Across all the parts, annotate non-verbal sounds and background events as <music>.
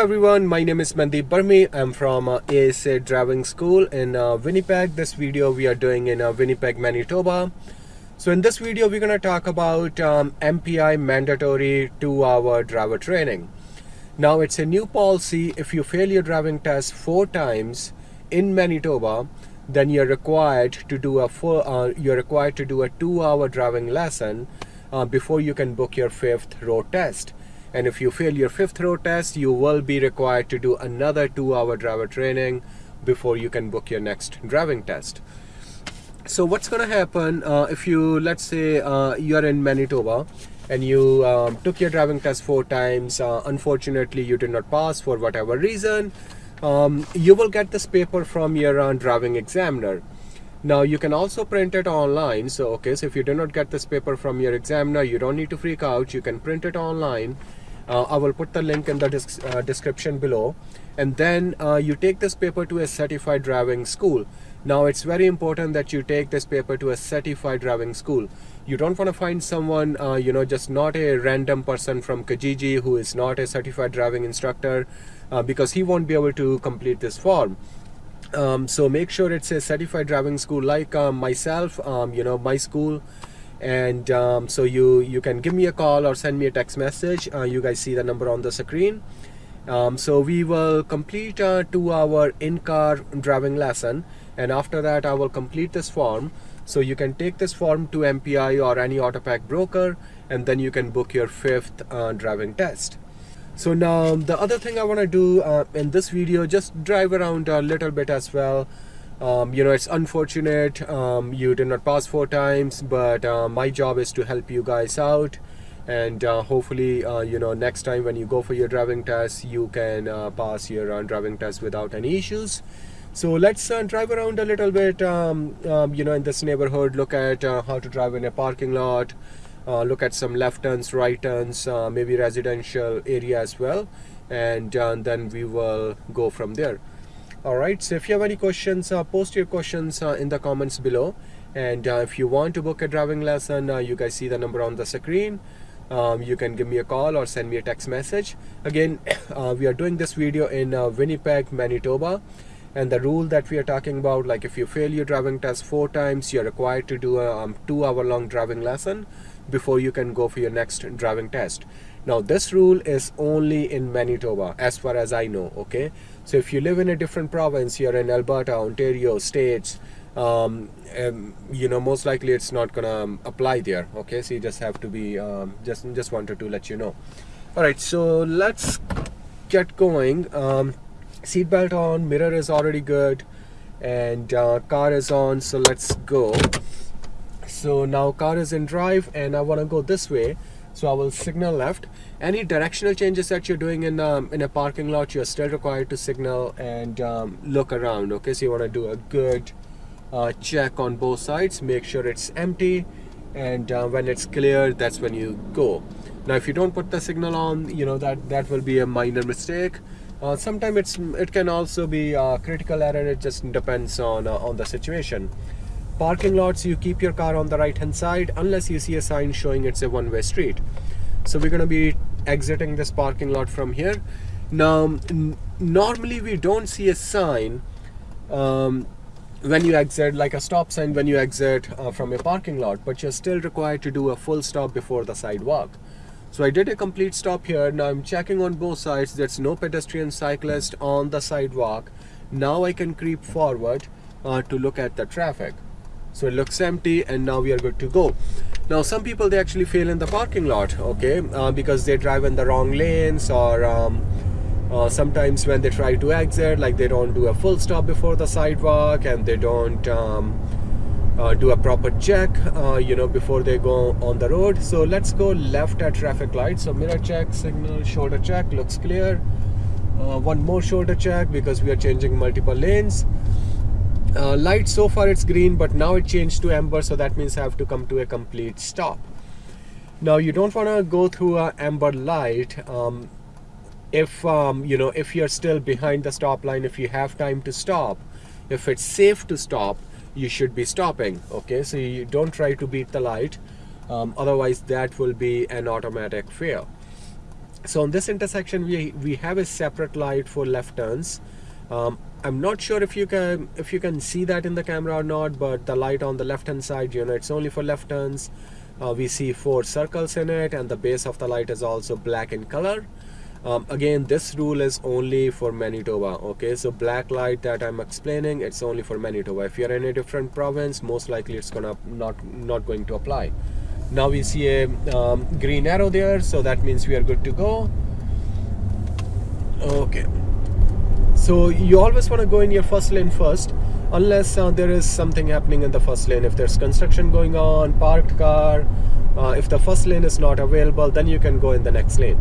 everyone, my name is Mandeep Burmi. I'm from uh, ASA Driving School in uh, Winnipeg. This video we are doing in uh, Winnipeg, Manitoba. So in this video, we're going to talk about um, MPI mandatory two-hour driver training. Now it's a new policy. If you fail your driving test four times in Manitoba, then you're required to do a full, uh, you're required to do a two-hour driving lesson uh, before you can book your fifth road test and if you fail your fifth road test you will be required to do another two hour driver training before you can book your next driving test. So what's gonna happen uh, if you let's say uh, you're in Manitoba and you um, took your driving test four times uh, unfortunately you did not pass for whatever reason um, you will get this paper from your uh, driving examiner. Now you can also print it online. So okay so if you do not get this paper from your examiner you don't need to freak out. You can print it online uh, I will put the link in the uh, description below. And then uh, you take this paper to a certified driving school. Now it's very important that you take this paper to a certified driving school. You don't want to find someone uh, you know just not a random person from Kijiji who is not a certified driving instructor uh, because he won't be able to complete this form. Um, so make sure it's a certified driving school like um, myself um, you know my school and um, so you you can give me a call or send me a text message. Uh, you guys see the number on the screen. Um, so we will complete a two hour in-car driving lesson. And after that I will complete this form. So you can take this form to MPI or any Autopac broker and then you can book your fifth uh, driving test. So now the other thing I want to do uh, in this video just drive around a little bit as well um, you know it's unfortunate. Um, you did not pass four times but uh, my job is to help you guys out. And uh, hopefully uh, you know next time when you go for your driving test you can uh, pass your uh, driving test without any issues. So let's uh, drive around a little bit um, um you know in this neighborhood. Look at how to drive in a parking lot. Look at some left turns right turns maybe residential area as well. And then we will go from there alright so if you have any questions uh, post your questions uh, in the comments below. And uh, if you want to book a driving lesson uh, you guys see the number on the screen. Um, you can give me a call or send me a text message. Again <coughs> uh, we are doing this video in uh, Winnipeg Manitoba. And the rule that we are talking about like if you fail your driving test four times you're required to do a um, two hour long driving lesson before you can go for your next driving test. Now this rule is only in Manitoba as far as I know okay so if you live in a different province you're in Alberta Ontario states um, um, you know most likely it's not gonna um, apply there okay? So you just have to be um, just just wanted to let you know. All right so let's get going. Um, seatbelt on mirror is already good and uh, car is on so let's go. So now car is in drive and I want to go this way so I will signal left. Any directional changes that you're doing in um, in a parking lot you're still required to signal and um, look around okay? So you want to do a good uh, check on both sides make sure it's empty and uh, when it's clear that's when you go. Now if you don't put the signal on you know that that will be a minor mistake. Uh, sometimes it's it can also be a critical error it just depends on uh, on the situation parking lots you keep your car on the right hand side unless you see a sign showing it's a one-way street. So we're going to be exiting this parking lot from here. Now normally we don't see a sign um, when you exit like a stop sign when you exit uh, from a parking lot but you're still required to do a full stop before the sidewalk. So I did a complete stop here. Now I'm checking on both sides. There's no pedestrian cyclist on the sidewalk. Now I can creep forward uh, to look at the traffic so it looks empty and now we are good to go. Now some people they actually fail in the parking lot okay uh, because they drive in the wrong lanes or um, uh, sometimes when they try to exit like they don't do a full stop before the sidewalk and they don't um, uh, do a proper check uh, you know before they go on the road. So let's go left at traffic light so mirror check signal shoulder check looks clear. Uh, one more shoulder check because we are changing multiple lanes uh, light so far it's green but now it changed to amber so that means I have to come to a complete stop. Now you don't want to go through a amber light um, if um, you know if you're still behind the stop line if you have time to stop. If it's safe to stop you should be stopping okay? So you don't try to beat the light um, otherwise that will be an automatic fail. So on this intersection we we have a separate light for left turns um, I'm not sure if you can if you can see that in the camera or not but the light on the left hand side you know it's only for left turns. Uh, we see four circles in it and the base of the light is also black in color. Um, again this rule is only for Manitoba okay? So black light that I'm explaining it's only for Manitoba. If you're in a different province most likely it's gonna not not going to apply. Now we see a um, green arrow there so that means we are good to go. Okay so you always want to go in your first lane first unless uh, there is something happening in the first lane. If there's construction going on parked car uh, if the first lane is not available then you can go in the next lane.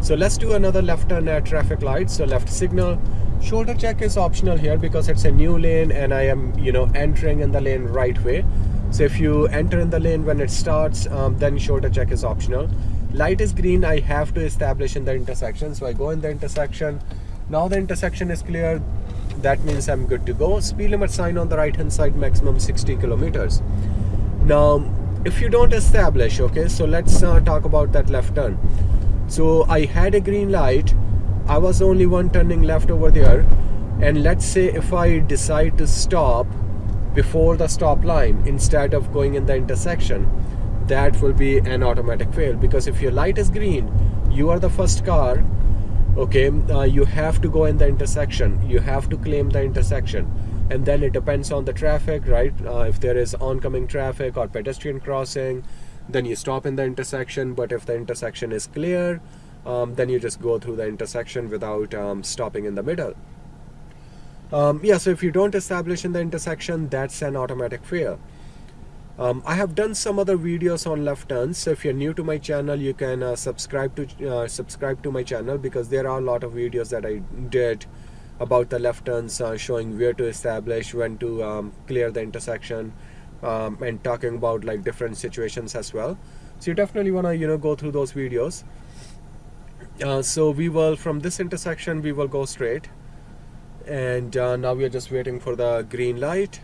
So let's do another left turn at traffic light. So left signal shoulder check is optional here because it's a new lane and I am you know entering in the lane right way. So if you enter in the lane when it starts um, then shoulder check is optional. Light is green I have to establish in the intersection. So I go in the intersection now the intersection is clear. That means I'm good to go. Speed limit sign on the right hand side maximum 60 kilometers. Now if you don't establish okay so let's uh, talk about that left turn. So I had a green light. I was only one turning left over there. And let's say if I decide to stop before the stop line instead of going in the intersection that will be an automatic fail. Because if your light is green you are the first car okay uh, you have to go in the intersection. You have to claim the intersection. And then it depends on the traffic right? Uh, if there is oncoming traffic or pedestrian crossing then you stop in the intersection. But if the intersection is clear um, then you just go through the intersection without um, stopping in the middle. Um, yeah so if you don't establish in the intersection that's an automatic fail um, I have done some other videos on left turns so if you're new to my channel you can uh, subscribe to uh, subscribe to my channel because there are a lot of videos that I did about the left turns uh, showing where to establish when to um, clear the intersection um, and talking about like different situations as well. So you definitely want to you know go through those videos. Uh, so we will from this intersection we will go straight. And uh, now we are just waiting for the green light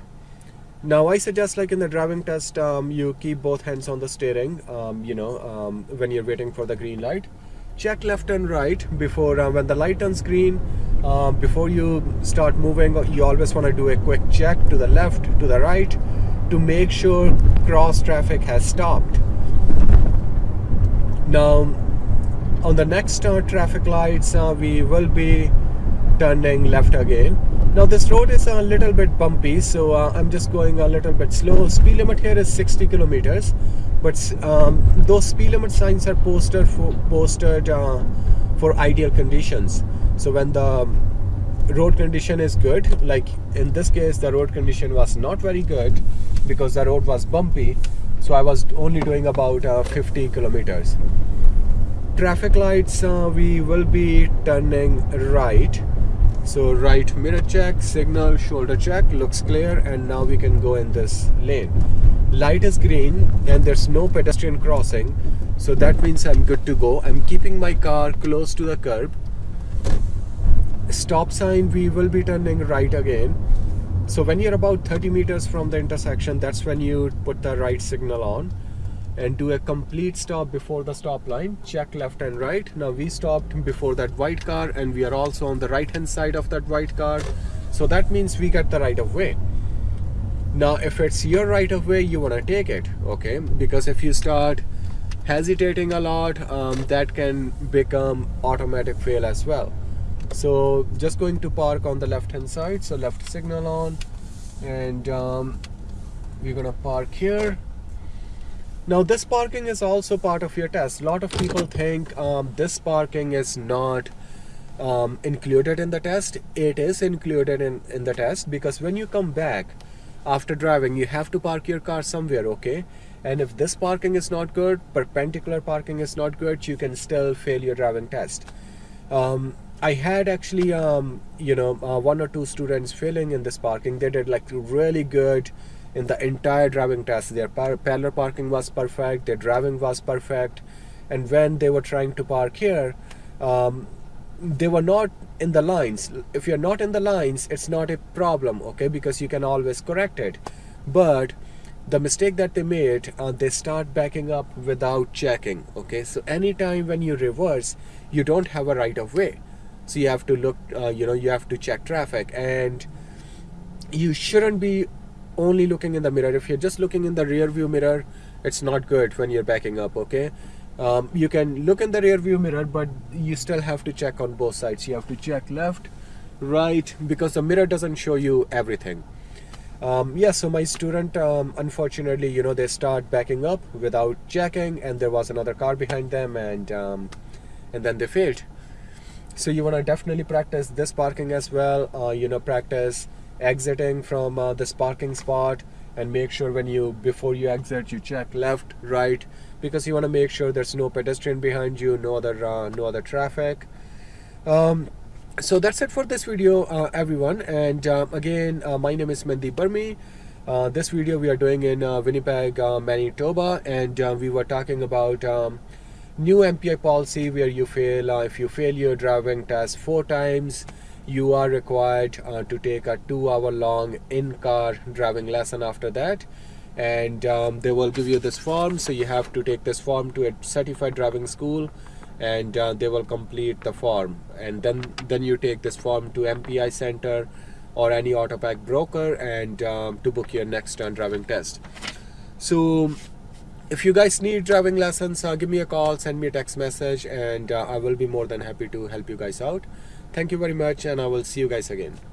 now I suggest like in the driving test um, you keep both hands on the steering um, you know um, when you're waiting for the green light check left and right before uh, when the light turns green uh, before you start moving you always want to do a quick check to the left to the right to make sure cross traffic has stopped. Now on the next uh, traffic lights uh, we will be turning left again. Now this road is a little bit bumpy so uh, I'm just going a little bit slow. Speed limit here is 60 kilometers but um, those speed limit signs are posted for posted uh, for ideal conditions. So when the road condition is good like in this case the road condition was not very good because the road was bumpy so I was only doing about uh, 50 kilometers traffic lights uh, we will be turning right so right mirror check signal shoulder check looks clear and now we can go in this lane. Light is green and there's no pedestrian crossing. So that means I'm good to go. I'm keeping my car close to the curb. Stop sign we will be turning right again. So when you're about 30 meters from the intersection that's when you put the right signal on and do a complete stop before the stop line. Check left and right. Now we stopped before that white car and we are also on the right hand side of that white car. So that means we get the right of way. Now if it's your right of way you want to take it okay? Because if you start hesitating a lot um, that can become automatic fail as well. So just going to park on the left hand side. So left signal on and um, we're gonna park here now this parking is also part of your test. A lot of people think um, this parking is not um, included in the test. It is included in in the test because when you come back after driving you have to park your car somewhere okay? And if this parking is not good perpendicular parking is not good you can still fail your driving test. Um, I had actually, um, you know, uh, one or two students failing in this parking. They did like really good in the entire driving test. Their par parallel parking was perfect. Their driving was perfect. And when they were trying to park here, um, they were not in the lines. If you're not in the lines, it's not a problem, okay? Because you can always correct it. But the mistake that they made uh, they start backing up without checking okay so anytime when you reverse you don't have a right of way so you have to look uh, you know you have to check traffic and you shouldn't be only looking in the mirror. If you're just looking in the rear view mirror it's not good when you're backing up okay? Um, you can look in the rear view mirror but you still have to check on both sides. You have to check left right because the mirror doesn't show you everything. Um, yeah so my student um, unfortunately you know they start backing up without checking and there was another car behind them and um, and then they failed. So you want to definitely practice this parking as well uh, you know practice exiting from uh, this parking spot and make sure when you before you exit you check left right because you want to make sure there's no pedestrian behind you no other uh, no other traffic. Um, so that's it for this video uh, everyone. And uh, again uh, my name is Mandeep Burmi uh, this video we are doing in uh, Winnipeg Manitoba. And we were talking about um, new MPI policy where you fail if you fail your driving test four times you are required uh, to take a two hour long in-car driving lesson after that. And um, they will give you this form so you have to take this form to a certified driving school and uh, they will complete the form. And then then you take this form to MPI center or any autopac broker and um, to book your next turn driving test. So if you guys need driving lessons uh, give me a call send me a text message and uh, I will be more than happy to help you guys out Thank you very much and I will see you guys again.